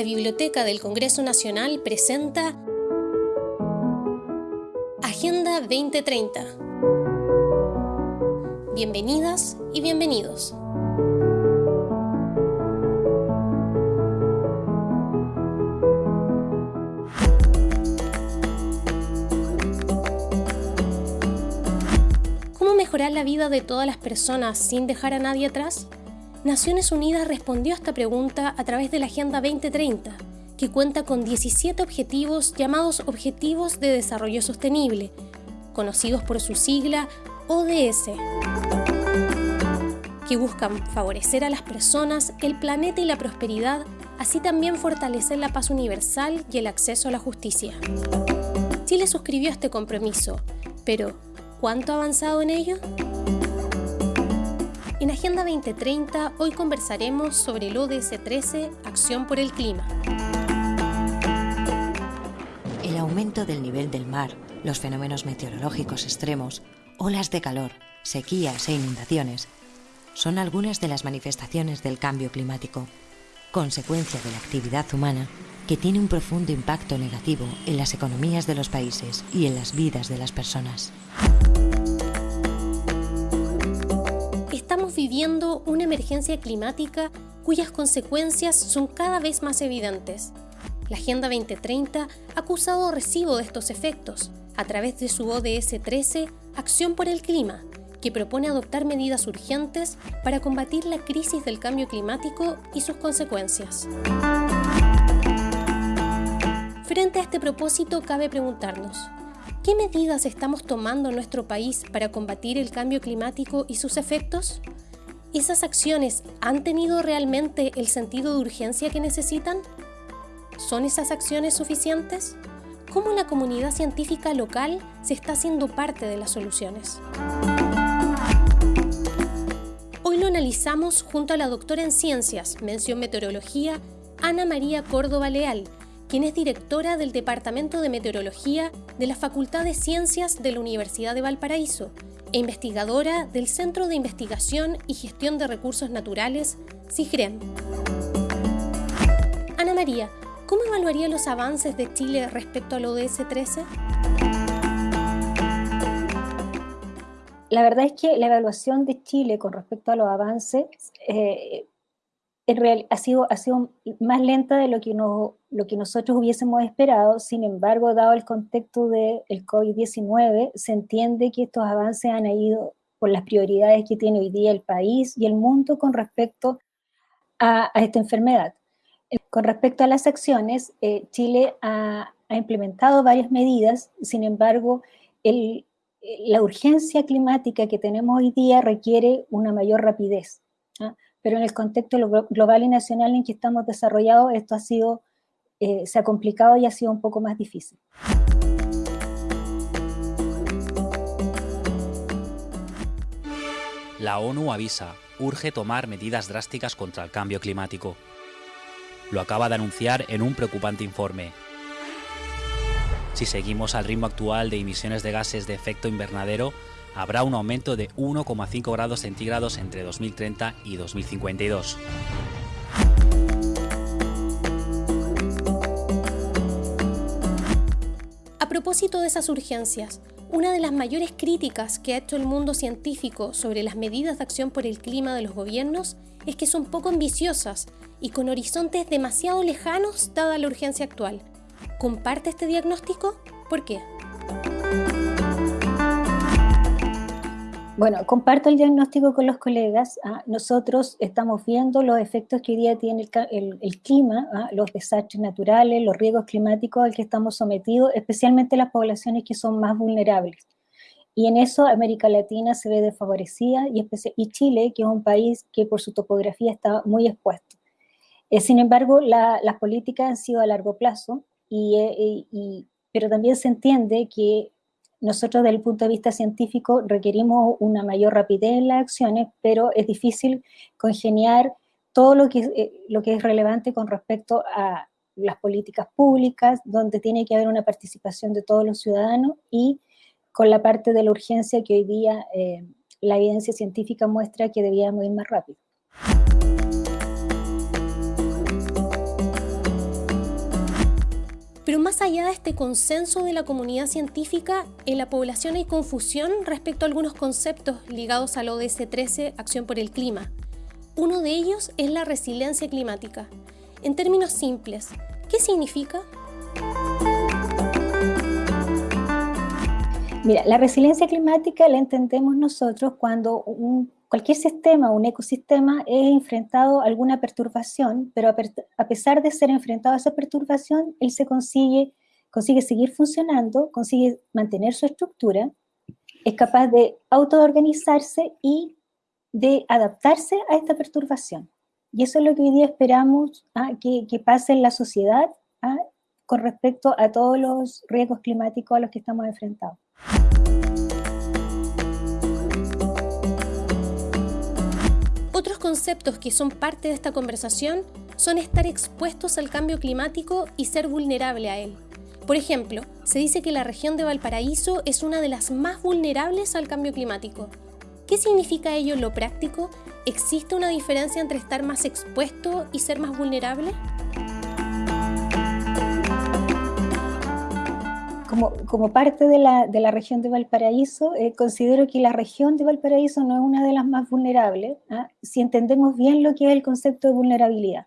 la Biblioteca del Congreso Nacional presenta Agenda 2030. Bienvenidas y bienvenidos. ¿Cómo mejorar la vida de todas las personas sin dejar a nadie atrás? Naciones Unidas respondió a esta pregunta a través de la Agenda 2030, que cuenta con 17 objetivos llamados Objetivos de Desarrollo Sostenible, conocidos por su sigla ODS, que buscan favorecer a las personas, el planeta y la prosperidad, así también fortalecer la paz universal y el acceso a la justicia. Chile suscribió este compromiso, pero ¿cuánto ha avanzado en ello? En Agenda 2030 hoy conversaremos sobre el ODS 13, Acción por el Clima. El aumento del nivel del mar, los fenómenos meteorológicos extremos, olas de calor, sequías e inundaciones son algunas de las manifestaciones del cambio climático, consecuencia de la actividad humana que tiene un profundo impacto negativo en las economías de los países y en las vidas de las personas. Viviendo una emergencia climática cuyas consecuencias son cada vez más evidentes. La Agenda 2030 ha acusado recibo de estos efectos a través de su ODS 13, Acción por el Clima, que propone adoptar medidas urgentes para combatir la crisis del cambio climático y sus consecuencias. Frente a este propósito, cabe preguntarnos, ¿Qué medidas estamos tomando en nuestro país para combatir el cambio climático y sus efectos? ¿Esas acciones han tenido realmente el sentido de urgencia que necesitan? ¿Son esas acciones suficientes? ¿Cómo la comunidad científica local se está haciendo parte de las soluciones? Hoy lo analizamos junto a la doctora en Ciencias, mención Meteorología, Ana María Córdoba Leal, quien es directora del Departamento de Meteorología de la Facultad de Ciencias de la Universidad de Valparaíso e investigadora del Centro de Investigación y Gestión de Recursos Naturales, CIGREM. Ana María, ¿cómo evaluaría los avances de Chile respecto al ODS 13? La verdad es que la evaluación de Chile con respecto a los avances eh, en real, ha, sido, ha sido más lenta de lo que, no, lo que nosotros hubiésemos esperado, sin embargo, dado el contexto del COVID-19, se entiende que estos avances han ido por las prioridades que tiene hoy día el país y el mundo con respecto a, esta enfermedad. Eh, con respecto a las acciones, eh, Chile ha, ha, implementado varias medidas, sin embargo, el, la urgencia climática que tenemos hoy día requiere una mayor rapidez. ¿ah? Pero en el contexto global y nacional en que estamos desarrollados, esto ha sido, eh, se ha complicado y ha sido un poco más difícil. La ONU avisa, urge tomar medidas drásticas contra el cambio climático. Lo acaba de anunciar en un preocupante informe. Si seguimos al ritmo actual de emisiones de gases de efecto invernadero, habrá un aumento de 1,5 grados centígrados entre 2030 y 2052. A propósito de esas urgencias, una de las mayores críticas que ha hecho el mundo científico sobre las medidas de acción por el clima de los gobiernos es que son poco ambiciosas y con horizontes demasiado lejanos dada la urgencia actual. ¿Comparte este diagnóstico? ¿Por qué? Bueno, comparto el diagnóstico con los colegas. ¿ah? Nosotros estamos viendo los efectos que hoy día tiene el, clima, ¿ah? los desastres naturales, los riesgos climáticos al que estamos sometidos, especialmente las poblaciones que son más vulnerables. Y en eso América Latina se ve desfavorecida y, y Chile, que es un país que por su topografía está muy expuesto. Eh, sin embargo, las políticas han sido a largo plazo, eh, y, pero también se entiende que nosotros desde el punto de vista científico requerimos una mayor rapidez en las acciones, pero es difícil congeniar todo lo que, eh, lo que es relevante con respecto a las políticas públicas, donde tiene que haber una participación de todos los ciudadanos y con la parte de la urgencia que hoy día eh, la evidencia científica muestra que debíamos ir más rápido. Pero más allá de este consenso de la comunidad científica, en la población hay confusión respecto a algunos conceptos ligados al ODS 13, Acción por el Clima. Uno de ellos es la resiliencia climática. En términos simples, ¿qué significa? Mira, la resiliencia climática la entendemos nosotros cuando cualquier sistema, un ecosistema, es enfrentado a alguna perturbación, pero a, pesar de ser enfrentado a esa perturbación, él se consigue, consigue seguir funcionando, consigue mantener su estructura, es capaz de autoorganizarse y de adaptarse a esta perturbación. Y eso es lo que hoy día esperamos ¿ah? que, pase en la sociedad ¿ah? con respecto a todos los riesgos climáticos a los que estamos enfrentados. Otros conceptos que son parte de esta conversación son estar expuestos al cambio climático y ser vulnerable a él. Por ejemplo, se dice que la región de Valparaíso es una de las más vulnerables al cambio climático. ¿Qué significa ello en lo práctico? ¿Existe una diferencia entre estar más expuesto y ser más vulnerable? Como, parte de la, región de Valparaíso, eh, considero que la región de Valparaíso no es una de las más vulnerables, ¿ah? si entendemos bien lo que es el concepto de vulnerabilidad.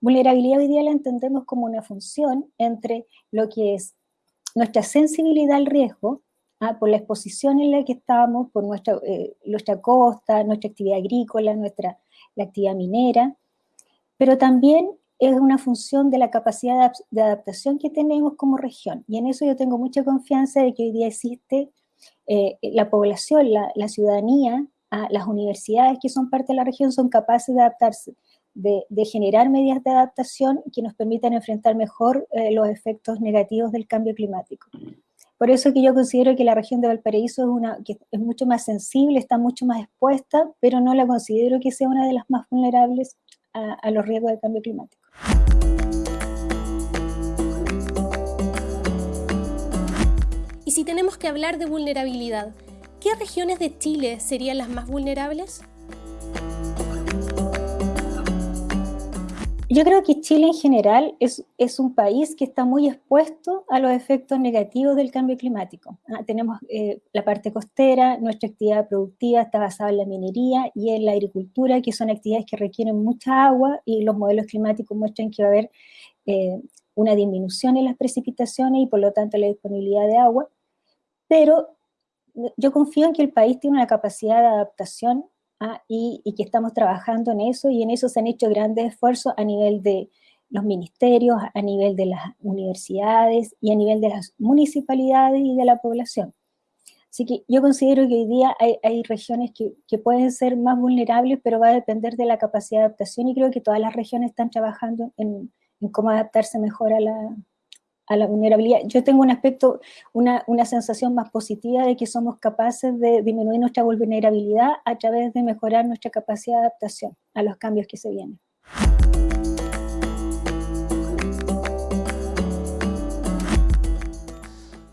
Vulnerabilidad hoy día la entendemos como una función entre lo que es nuestra sensibilidad al riesgo, ¿ah? por la exposición en la que estamos, por nuestra, eh, nuestra costa, nuestra actividad agrícola, nuestra la actividad minera, pero también es una función de la capacidad de adaptación que tenemos como región. Y en eso yo tengo mucha confianza de que hoy día existe eh, la población, la, ciudadanía, las universidades que son parte de la región son capaces de adaptarse, de, generar medidas de adaptación que nos permitan enfrentar mejor eh, los efectos negativos del cambio climático. Por eso que yo considero que la región de Valparaíso es, una, es mucho más sensible, está mucho más expuesta, pero no la considero que sea una de las más vulnerables a los riesgos del cambio climático. Y si tenemos que hablar de vulnerabilidad, ¿qué regiones de Chile serían las más vulnerables? Yo creo que Chile en general es, es, un país que está muy expuesto a los efectos negativos del cambio climático. Ah, tenemos eh, la parte costera, nuestra actividad productiva está basada en la minería y en la agricultura, que son actividades que requieren mucha agua y los modelos climáticos muestran que va a haber eh, una disminución en las precipitaciones y por lo tanto la disponibilidad de agua. Pero yo confío en que el país tiene una capacidad de adaptación ¿ah? y, que estamos trabajando en eso y en eso se han hecho grandes esfuerzos a nivel de los ministerios, a nivel de las universidades y a nivel de las municipalidades y de la población. Así que yo considero que hoy día hay, regiones que, pueden ser más vulnerables, pero va a depender de la capacidad de adaptación y creo que todas las regiones están trabajando en cómo adaptarse mejor a la, a la vulnerabilidad. Yo tengo un aspecto, una, una, sensación más positiva de que somos capaces de disminuir nuestra vulnerabilidad a través de mejorar nuestra capacidad de adaptación a los cambios que se vienen.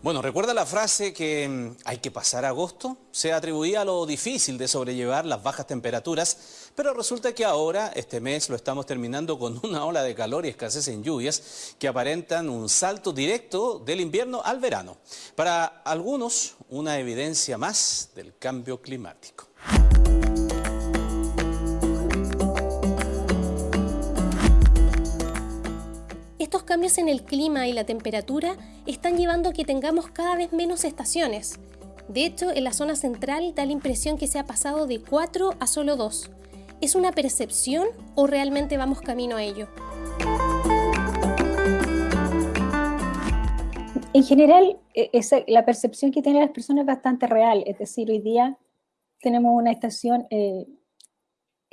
Bueno, recuerda la frase que mm, hay que pasar agosto. Se atribuía a lo difícil de sobrellevar las bajas temperaturas, pero resulta que ahora, este mes, lo estamos terminando con una ola de calor y escasez en lluvias que aparentan un salto directo del invierno al verano. Para algunos, una evidencia más del cambio climático. Estos cambios en el clima y la temperatura están llevando a que tengamos cada vez menos estaciones. De hecho, en la zona central da la impresión que se ha pasado de 4 a solo 2. ¿Es una percepción o realmente vamos camino a ello? En general, e, la percepción que tienen las personas es bastante real. Es decir, hoy día tenemos una estación eh,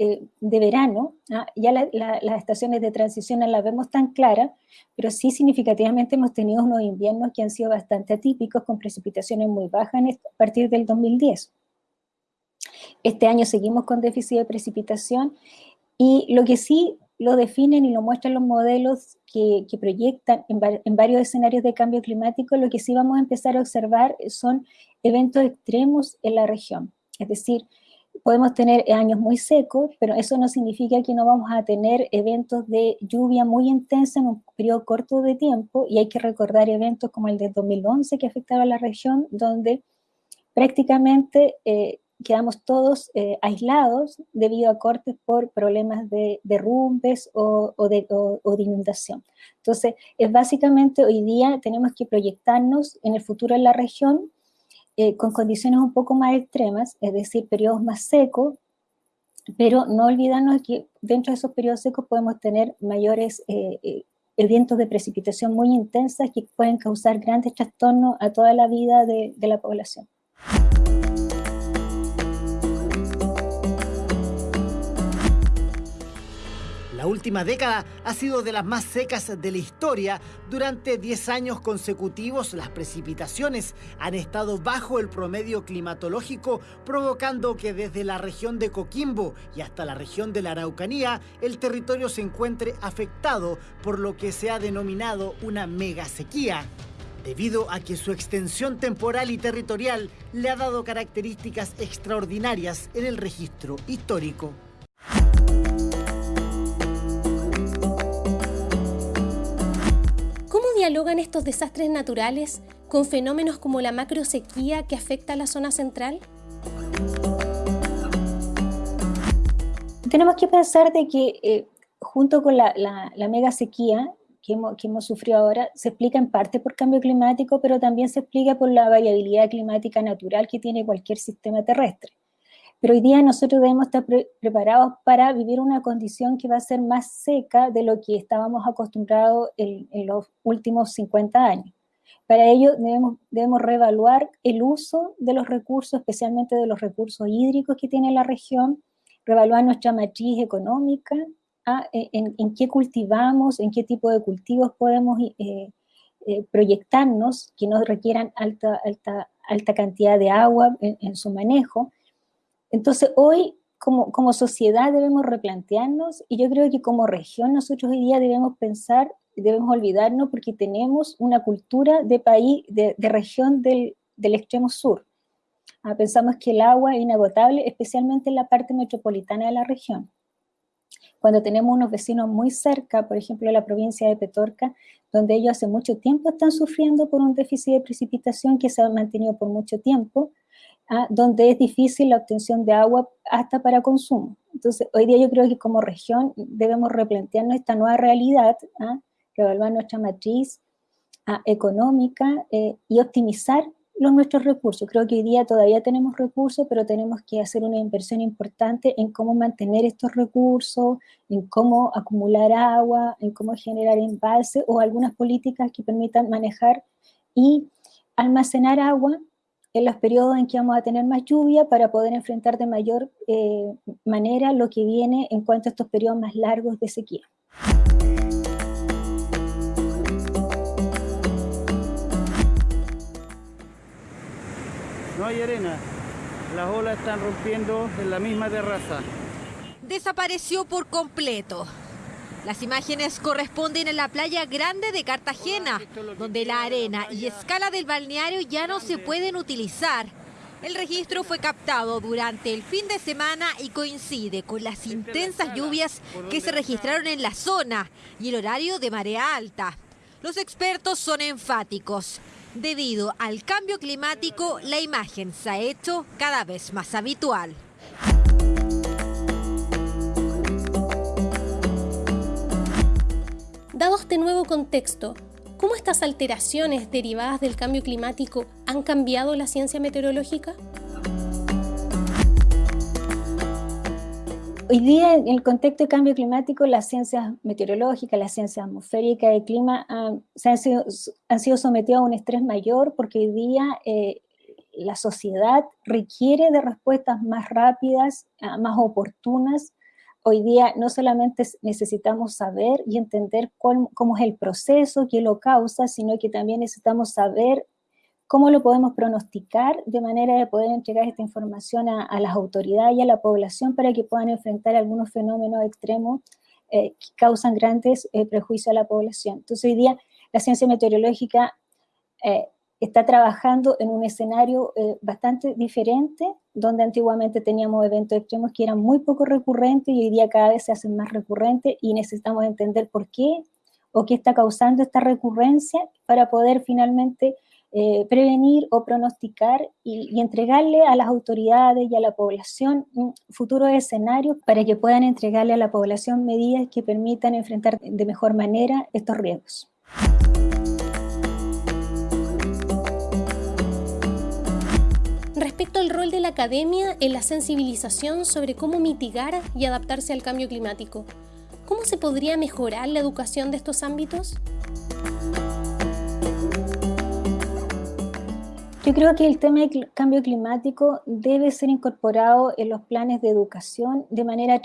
eh, de verano, ¿ah? ya las estaciones de transición no las vemos tan claras, pero sí significativamente hemos tenido unos inviernos que han sido bastante atípicos, con precipitaciones muy bajas a partir del 2010. Este año seguimos con déficit de precipitación y lo que sí lo definen y lo muestran los modelos que, proyectan en, en, varios escenarios de cambio climático, lo que sí vamos a empezar a observar son eventos extremos en la región. Es decir, podemos tener años muy secos, pero eso no significa que no vamos a tener eventos de lluvia muy intensa en un periodo corto de tiempo, y hay que recordar eventos como el de 2011 que afectaron a la región, donde prácticamente eh, quedamos todos eh, aislados debido a cortes por problemas de derrumbes o, de, de, inundación. Entonces, es básicamente hoy día tenemos que proyectarnos en el futuro en la región eh, con condiciones un poco más extremas, es decir, periodos más secos, pero no olvidarnos que dentro de esos periodos secos podemos tener mayores eh, eh, eventos de precipitación muy intensas que pueden causar grandes trastornos a toda la vida de la población. La última década ha sido de las más secas de la historia. Durante 10 años consecutivos las precipitaciones han estado bajo el promedio climatológico, provocando que desde la región de Coquimbo y hasta la región de la Araucanía el territorio se encuentre afectado por lo que se ha denominado una mega sequía debido a que su extensión temporal y territorial le ha dado características extraordinarias en el registro histórico. Dialogan estos desastres naturales con fenómenos como la macrosequía que afecta a la zona central? Tenemos que pensar de que eh, junto con la, mega sequía que hemos, sufrido ahora, se explica en parte por cambio climático, pero también se explica por la variabilidad climática natural que tiene cualquier sistema terrestre. Pero hoy día nosotros debemos estar preparados para vivir una condición que va a ser más seca de lo que estábamos acostumbrados en, los últimos 50 años. Para ello debemos, debemos reevaluar el uso de los recursos, especialmente de los recursos hídricos que tiene la región, reevaluar nuestra matriz económica, ah, en, qué cultivamos, en qué tipo de cultivos podemos eh, eh, proyectarnos que no requieran alta, alta, alta cantidad de agua en su manejo, entonces hoy como, como sociedad debemos replantearnos y yo creo que como región nosotros hoy día debemos pensar, debemos olvidarnos porque tenemos una cultura de país, de, región del, del, extremo sur. Ah, pensamos que el agua es inagotable, especialmente en la parte metropolitana de la región. Cuando tenemos unos vecinos muy cerca, por ejemplo, la provincia de Petorca, donde ellos hace mucho tiempo están sufriendo por un déficit de precipitación que se ha mantenido por mucho tiempo, ¿ah? donde es difícil la obtención de agua hasta para consumo. Entonces, hoy día yo creo que como región debemos replantearnos esta nueva realidad, ¿ah? reevaluar nuestra matriz ¿ah? económica eh, y optimizar los nuestros recursos. Creo que hoy día todavía tenemos recursos, pero tenemos que hacer una inversión importante en cómo mantener estos recursos, en cómo acumular agua, en cómo generar embalse o algunas políticas que permitan manejar y almacenar agua en los periodos en que vamos a tener más lluvia para poder enfrentar de mayor eh, manera lo que viene en cuanto a estos periodos más largos de sequía. No hay arena, las olas están rompiendo en la misma terraza. Desapareció por completo. Las imágenes corresponden a la playa grande de Cartagena, donde la arena y escala del balneario ya no se pueden utilizar. El registro fue captado durante el fin de semana y coincide con las intensas lluvias que se registraron en la zona y el horario de marea alta. Los expertos son enfáticos. Debido al cambio climático, la imagen se ha hecho cada vez más habitual. Dado este nuevo contexto, ¿cómo estas alteraciones derivadas del cambio climático han cambiado la ciencia meteorológica? Hoy día, en el contexto de cambio climático, las ciencias meteorológicas, las ciencias atmosféricas y clima han, sido, han sido sometidas a un estrés mayor porque hoy día eh, la sociedad requiere de respuestas más rápidas, ah, más oportunas hoy día no solamente necesitamos saber y entender cómo es el proceso que lo causa, sino que también necesitamos saber cómo lo podemos pronosticar de manera de poder entregar esta información a, las autoridades y a la población para que puedan enfrentar algunos fenómenos extremos eh, que causan grandes eh, prejuicios a la población. Entonces hoy día la ciencia meteorológica eh, está trabajando en un escenario bastante diferente donde antiguamente teníamos eventos extremos que eran muy poco recurrentes y hoy día cada vez se hacen más recurrentes y necesitamos entender por qué o qué está causando esta recurrencia para poder finalmente eh, prevenir o pronosticar y, entregarle a las autoridades y a la población futuros escenarios para que puedan entregarle a la población medidas que permitan enfrentar de mejor manera estos riesgos. Respecto al rol de la academia en la sensibilización sobre cómo mitigar y adaptarse al cambio climático, ¿cómo se podría mejorar la educación de estos ámbitos? Yo creo que el tema del cambio climático debe ser incorporado en los planes de educación de manera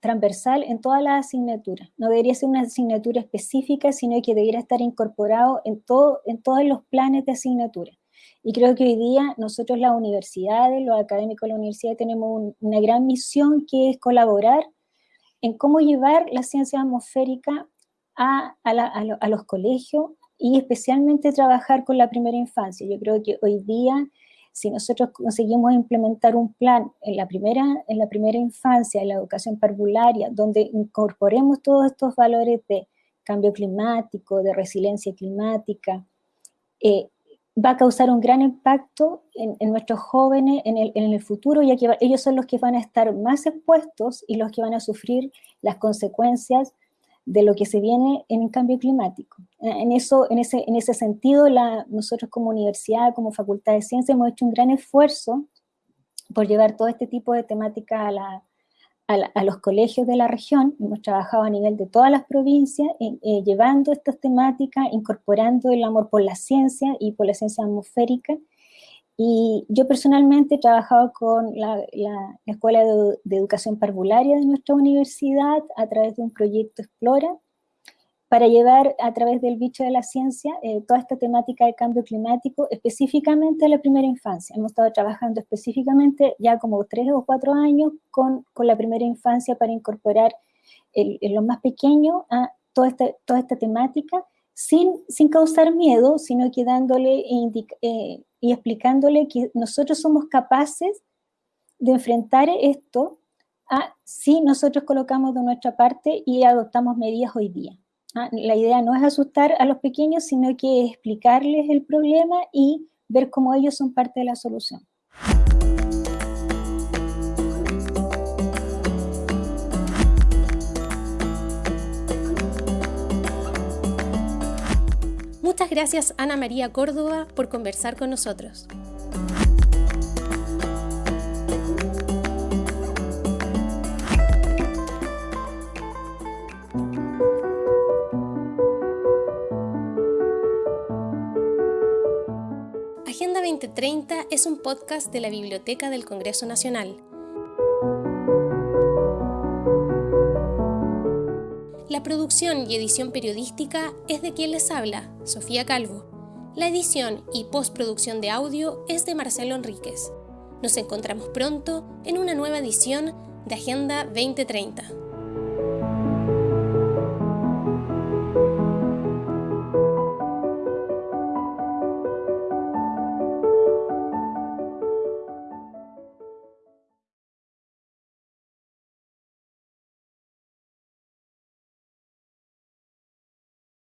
transversal en todas las asignaturas. No debería ser una asignatura específica, sino que debería estar incorporado en, todo, en todos los planes de asignatura. Y creo que hoy día nosotros las universidades, los académicos de la universidad, tenemos una gran misión que es colaborar en cómo llevar la ciencia atmosférica a, a los colegios, y especialmente trabajar con la primera infancia. Yo creo que hoy día, si nosotros conseguimos implementar un plan en la primera, en la primera infancia, en la educación parvularia, donde incorporemos todos estos valores de cambio climático, de resiliencia climática, eh, va a causar un gran impacto en, nuestros jóvenes en el, futuro, ya que ellos son los que van a estar más expuestos y los que van a sufrir las consecuencias de lo que se viene en el cambio climático. En, eso, en, ese, en ese sentido, nosotros como universidad, como Facultad de Ciencias, hemos hecho un gran esfuerzo por llevar todo este tipo de temática a, la, a, los colegios de la región. Hemos trabajado a nivel de todas las provincias, eh, llevando estas temáticas, incorporando el amor por la ciencia y por la ciencia atmosférica, y yo personalmente he trabajado con la, Escuela de, Educación Parvularia de nuestra universidad a través de un proyecto Explora para llevar a través del bicho de la ciencia eh, toda esta temática de cambio climático específicamente a la primera infancia. Hemos estado trabajando específicamente ya como tres o cuatro años con, con la primera infancia para incorporar en lo más pequeño a toda esta, toda esta temática sin, sin causar miedo, sino que dándole eh, y explicándole que nosotros somos capaces de enfrentar esto a si nosotros colocamos de nuestra parte y adoptamos medidas hoy día. ¿Ah? La idea no es asustar a los pequeños, sino que explicarles el problema y ver cómo ellos son parte de la solución. Muchas gracias Ana María Córdoba por conversar con nosotros. Agenda 2030 es un podcast de la Biblioteca del Congreso Nacional La producción y edición periodística es de quien les habla, Sofía Calvo. La edición y postproducción de audio es de Marcelo Enríquez. Nos encontramos pronto en una nueva edición de Agenda 2030.